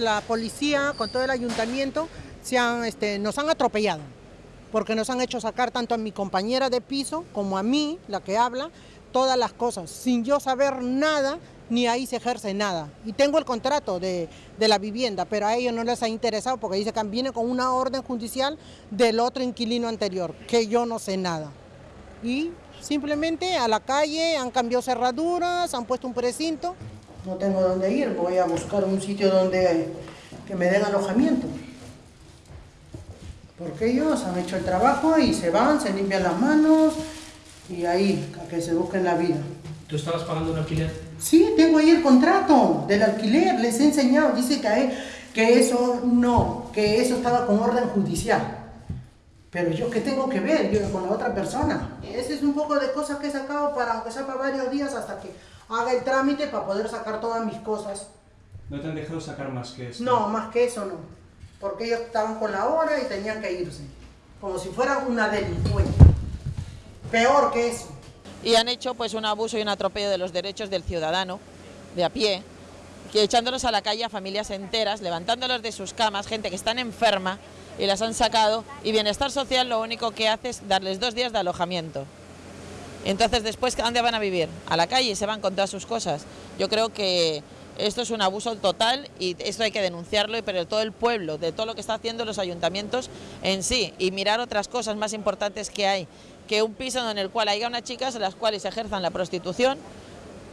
la policía, con todo el ayuntamiento, se han, este, nos han atropellado, porque nos han hecho sacar tanto a mi compañera de piso como a mí, la que habla, todas las cosas, sin yo saber nada, ni ahí se ejerce nada. Y tengo el contrato de, de, la vivienda, pero a ellos no les ha interesado porque dice que viene con una orden judicial del otro inquilino anterior, que yo no sé nada. Y simplemente a la calle han cambiado cerraduras, han puesto un precinto. No tengo dónde ir, voy a buscar un sitio donde que me den alojamiento. Porque ellos han hecho el trabajo y se van, se limpian las manos y ahí, a que se busquen la vida. ¿Tú estabas pagando un alquiler? Sí, tengo ahí el contrato del alquiler, les he enseñado, dice que, que eso no, que eso estaba con orden judicial. Pero yo, ¿qué tengo que ver yo con la otra persona? Ese es un poco de cosas que he sacado para, aunque sea para varios días, hasta que haga el trámite para poder sacar todas mis cosas. ¿No te han dejado sacar más que eso? No, más que eso no porque ellos estaban con la hora y tenían que irse, como si fuera una delincuente. Peor que eso. Y han hecho pues un abuso y un atropello de los derechos del ciudadano, de a pie, que echándolos a la calle a familias enteras, levantándolos de sus camas, gente que están enferma y las han sacado, y Bienestar Social lo único que hace es darles dos días de alojamiento. Entonces después, ¿a dónde van a vivir? A la calle se van con todas sus cosas. Yo creo que esto es un abuso total y esto hay que denunciarlo, pero todo el pueblo, de todo lo que está haciendo los ayuntamientos en sí, y mirar otras cosas más importantes que hay, que un piso en el cual haya unas chicas en las cuales ejerzan la prostitución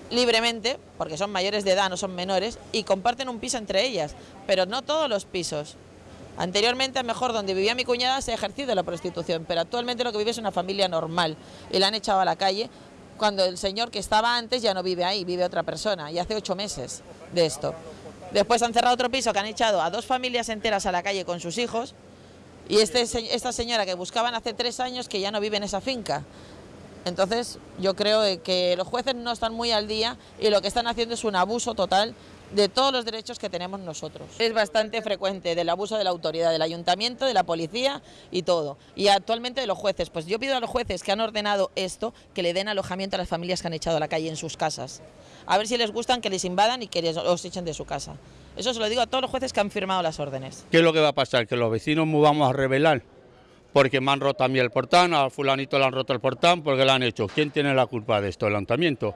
libremente, porque son mayores de edad, no son menores, y comparten un piso entre ellas, pero no todos los pisos. Anteriormente, a mejor donde vivía mi cuñada se ha ejercido la prostitución, pero actualmente lo que vive es una familia normal y la han echado a la calle cuando el señor que estaba antes ya no vive ahí, vive otra persona, y hace ocho meses de esto. Después han cerrado otro piso que han echado a dos familias enteras a la calle con sus hijos, y este, esta señora que buscaban hace tres años que ya no vive en esa finca. Entonces yo creo que los jueces no están muy al día y lo que están haciendo es un abuso total de todos los derechos que tenemos nosotros. Es bastante frecuente del abuso de la autoridad, del ayuntamiento, de la policía y todo. Y actualmente de los jueces. Pues yo pido a los jueces que han ordenado esto, que le den alojamiento a las familias que han echado a la calle en sus casas. A ver si les gustan que les invadan y que les, los echen de su casa. Eso se lo digo a todos los jueces que han firmado las órdenes. ¿Qué es lo que va a pasar? Que los vecinos nos vamos a rebelar. Porque me han roto a mí el portán, a fulanito le han roto el portán, porque lo han hecho. ¿Quién tiene la culpa de esto? El ayuntamiento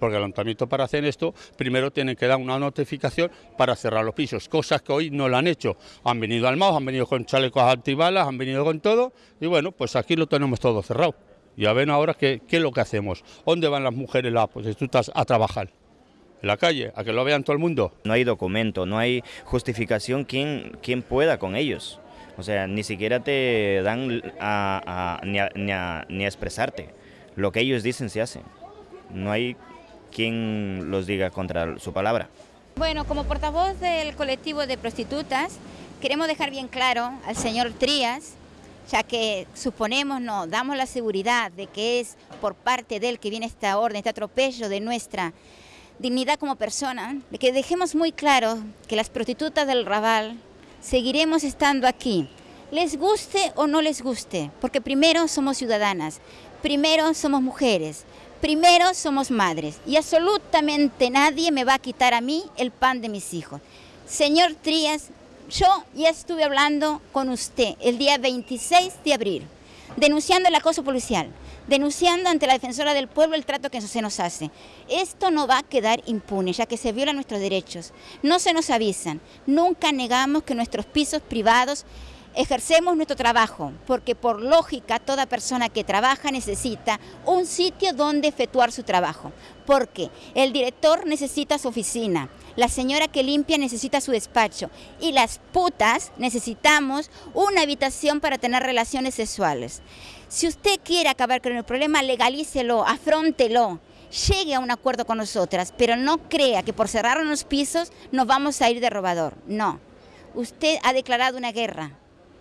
porque el ayuntamiento para hacer esto primero tienen que dar una notificación para cerrar los pisos, cosas que hoy no lo han hecho. Han venido al MAO, han venido con chalecos antibalas, han venido con todo y bueno, pues aquí lo tenemos todo cerrado. Ya ven ahora qué, es lo que hacemos. ¿Dónde van las mujeres las prostitutas a trabajar? en la calle, a que lo vean todo el mundo. No hay documento, no hay justificación quien, quien pueda con ellos. O sea, ni siquiera te dan ni, a, ni, ni a expresarte. Lo que ellos dicen se hace. No hay quien los diga contra su palabra. Bueno, como portavoz del colectivo de prostitutas, queremos dejar bien claro al señor Trías, ya que suponemos, no, damos la seguridad de que es por parte de él que viene esta orden, este atropello de nuestra dignidad como persona, de que dejemos muy claro que las prostitutas del Raval seguiremos estando aquí, les guste o no les guste, porque primero somos ciudadanas, primero somos mujeres, Primero somos madres y absolutamente nadie me va a quitar a mí el pan de mis hijos. Señor Trías, yo ya estuve hablando con usted el día 26 de abril, denunciando el acoso policial, denunciando ante la defensora del pueblo el trato que se nos hace. Esto no va a quedar impune, ya que se violan nuestros derechos. No se nos avisan, nunca negamos que nuestros pisos privados ejercemos nuestro trabajo, porque por lógica toda persona que trabaja necesita un sitio donde efectuar su trabajo, porque el director necesita su oficina, la señora que limpia necesita su despacho y las putas necesitamos una habitación para tener relaciones sexuales. Si usted quiere acabar con el problema, legalícelo, afrontelo, llegue a un acuerdo con nosotras, pero no crea que por cerrar los pisos nos vamos a ir de robador, no. Usted ha declarado una guerra,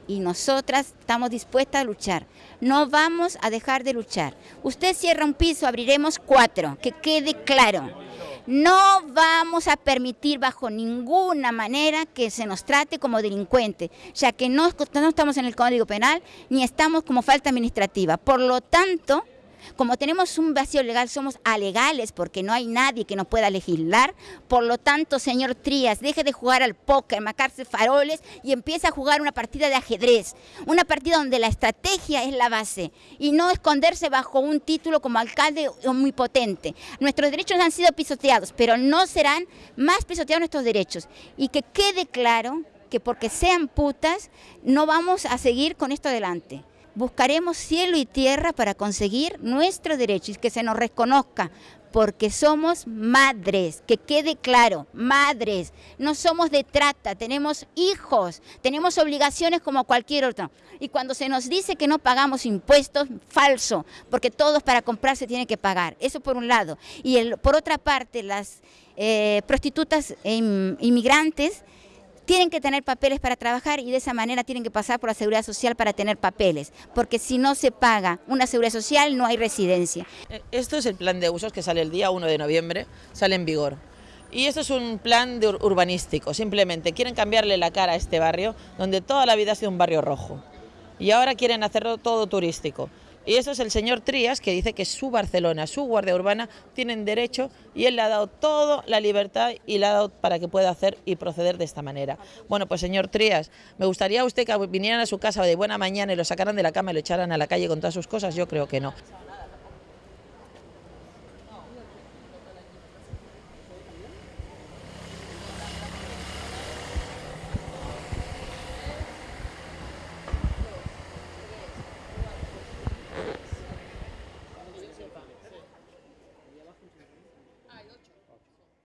y nosotras estamos dispuestas a luchar. No vamos a dejar de luchar. Usted cierra un piso, abriremos cuatro, que quede claro. No vamos a permitir bajo ninguna manera que se nos trate como delincuente, ya que no, no estamos en el Código Penal ni estamos como falta administrativa. Por lo tanto, Como tenemos un vacío legal, somos alegales porque no hay nadie que nos pueda legislar. Por lo tanto, señor Trías, deje de jugar al póker, marcarse faroles y empieza a jugar una partida de ajedrez. Una partida donde la estrategia es la base y no esconderse bajo un título como alcalde muy potente. Nuestros derechos han sido pisoteados, pero no serán más pisoteados nuestros derechos. Y que quede claro que porque sean putas no vamos a seguir con esto adelante. Buscaremos cielo y tierra para conseguir nuestro derecho y que se nos reconozca, porque somos madres, que quede claro, madres, no somos de trata, tenemos hijos, tenemos obligaciones como cualquier otro. Y cuando se nos dice que no pagamos impuestos, falso, porque todos para comprar se tiene que pagar, eso por un lado. Y por otra parte, las eh, prostitutas e inmigrantes tienen que tener papeles para trabajar y de esa manera tienen que pasar por la seguridad social para tener papeles, porque si no se paga una seguridad social no hay residencia. Eh, esto es el plan de usos que sale el día 1 de noviembre, sale en vigor. Y esto es un plan urbanístico, simplemente quieren cambiarle la cara a este barrio, donde toda la vida ha sido un barrio rojo. Y ahora quieren hacerlo todo turístico. Y eso es el señor Trías que dice que su Barcelona, su Guardia Urbana tienen derecho y él le ha dado toda la libertad y le ha dado para que pueda hacer y proceder de esta manera. Bueno, pues señor Trías, me gustaría usted que vinieran a su casa de buena mañana y lo sacaran de la cama y lo echaran a la calle con todas sus cosas, yo creo que no.